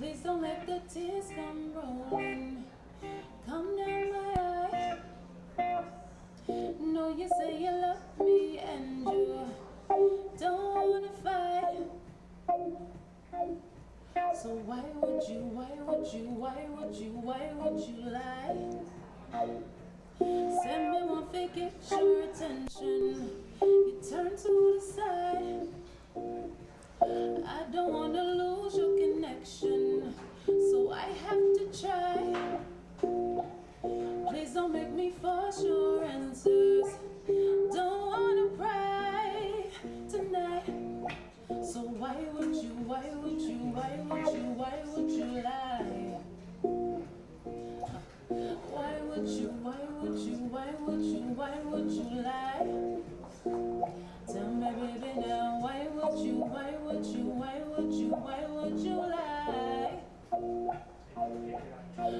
Please don't let the tears come rolling. Come down my eye. No, you say you love me and you don't wanna fight. So why would you, why would you, why would you, why would you lie? Send me one fake, get your attention. You turn to the side. would you, why would you, why would you lie? Tell me baby now, why would you, why would you, why would you, why would you lie? Why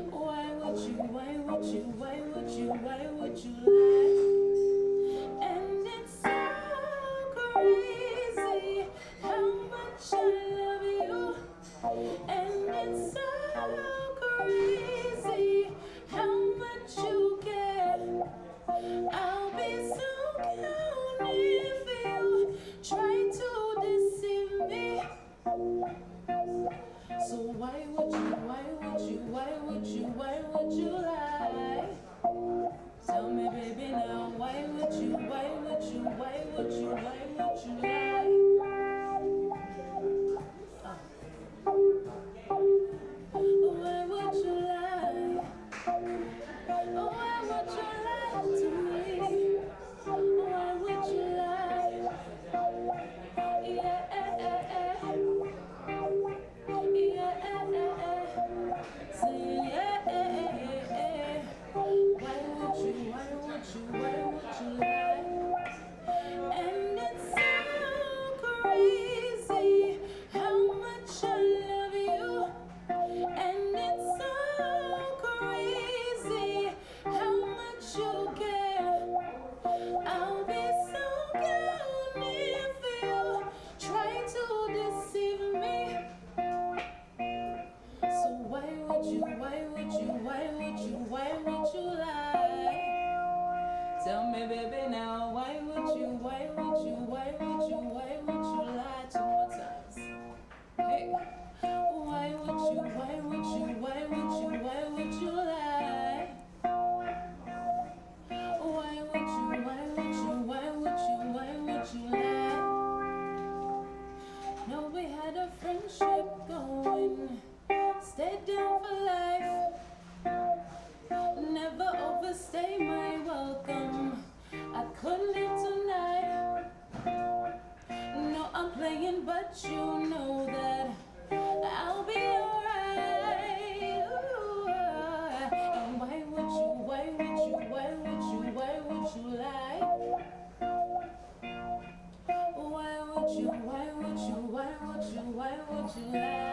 would you, why would you, why would you, why would you lie? you. Why would you, why would you, why would you lie?